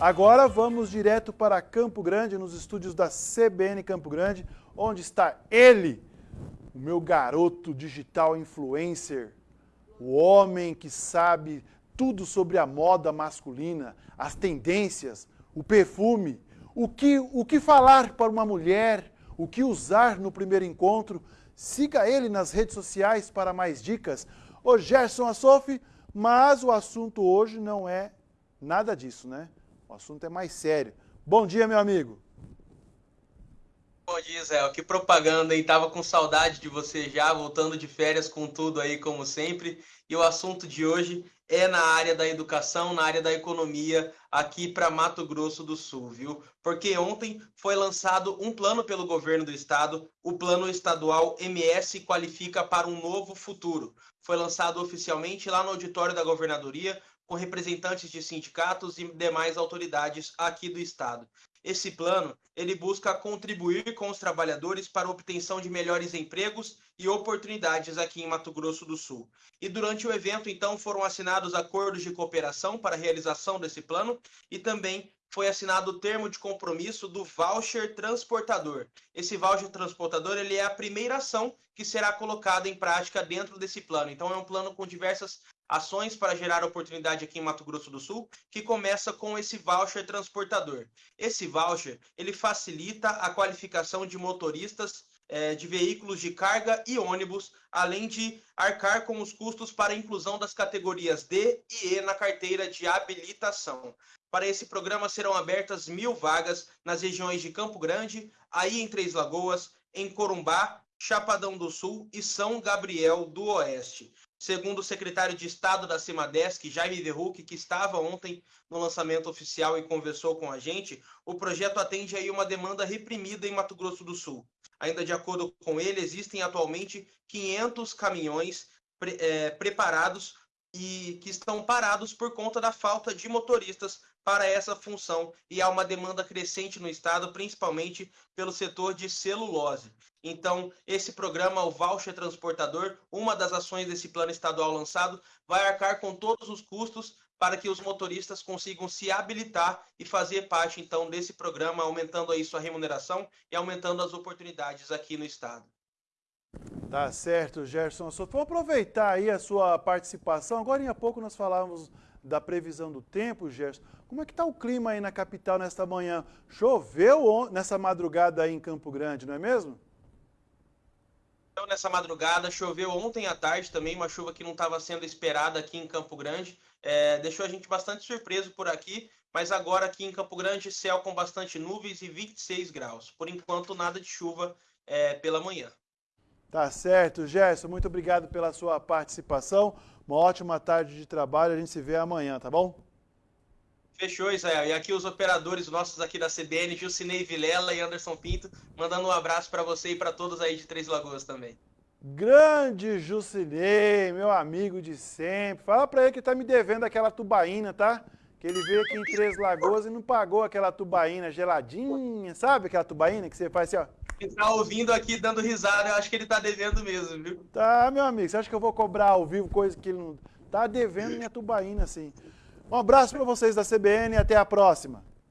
Agora vamos direto para Campo Grande, nos estúdios da CBN Campo Grande, onde está ele, o meu garoto digital influencer, o homem que sabe tudo sobre a moda masculina, as tendências, o perfume, o que, o que falar para uma mulher, o que usar no primeiro encontro. Siga ele nas redes sociais para mais dicas. O Gerson Assofi, mas o assunto hoje não é nada disso, né? O assunto é mais sério. Bom dia, meu amigo. Bom dia, Zé. Que propaganda, hein? Tava com saudade de você já, voltando de férias com tudo aí, como sempre. E o assunto de hoje é na área da educação, na área da economia, aqui para Mato Grosso do Sul, viu? Porque ontem foi lançado um plano pelo governo do estado, o Plano Estadual MS Qualifica para um Novo Futuro. Foi lançado oficialmente lá no auditório da governadoria com representantes de sindicatos e demais autoridades aqui do estado. Esse plano, ele busca contribuir com os trabalhadores para a obtenção de melhores empregos e oportunidades aqui em Mato Grosso do Sul. E durante o evento, então, foram assinados acordos de cooperação para a realização desse plano e também foi assinado o termo de compromisso do voucher transportador. Esse voucher transportador ele é a primeira ação que será colocada em prática dentro desse plano. Então é um plano com diversas ações para gerar oportunidade aqui em Mato Grosso do Sul, que começa com esse voucher transportador. Esse voucher ele facilita a qualificação de motoristas é, de veículos de carga e ônibus, além de arcar com os custos para a inclusão das categorias D e E na carteira de habilitação. Para esse programa serão abertas mil vagas nas regiões de Campo Grande, aí em Três Lagoas, em Corumbá, Chapadão do Sul e São Gabriel do Oeste. Segundo o secretário de Estado da CIMADESC, Jaime Verruc, que estava ontem no lançamento oficial e conversou com a gente, o projeto atende aí uma demanda reprimida em Mato Grosso do Sul. Ainda de acordo com ele, existem atualmente 500 caminhões pre é, preparados e que estão parados por conta da falta de motoristas para essa função e há uma demanda crescente no estado, principalmente pelo setor de celulose. Então, esse programa, o Voucher Transportador, uma das ações desse plano estadual lançado, vai arcar com todos os custos para que os motoristas consigam se habilitar e fazer parte, então, desse programa, aumentando aí sua remuneração e aumentando as oportunidades aqui no estado. Tá certo, Gerson. Vou aproveitar aí a sua participação. Agora, há pouco, nós falávamos da previsão do tempo, Gerson. Como é que está o clima aí na capital nesta manhã? Choveu nessa madrugada aí em Campo Grande, não é mesmo? Nessa madrugada, choveu ontem à tarde também, uma chuva que não estava sendo esperada aqui em Campo Grande. É, deixou a gente bastante surpreso por aqui, mas agora aqui em Campo Grande, céu com bastante nuvens e 26 graus. Por enquanto, nada de chuva é, pela manhã. Tá certo, Gerson. Muito obrigado pela sua participação. Uma ótima tarde de trabalho. A gente se vê amanhã, tá bom? Fechou, Israel. E aqui os operadores nossos aqui da CBN, Gilcinei Vilela e Anderson Pinto, mandando um abraço para você e para todos aí de Três Lagoas também. Grande Jucinei, meu amigo de sempre. Fala para ele que tá me devendo aquela tubaína, tá? Que ele veio aqui em Três Lagoas e não pagou aquela tubaína geladinha, sabe aquela tubaína que você faz assim, ó? Ele tá ouvindo aqui, dando risada, eu acho que ele tá devendo mesmo, viu? Tá, meu amigo, você acha que eu vou cobrar ao vivo coisa que ele não... Tá devendo minha tubaína, assim. Um abraço para vocês da CBN e até a próxima.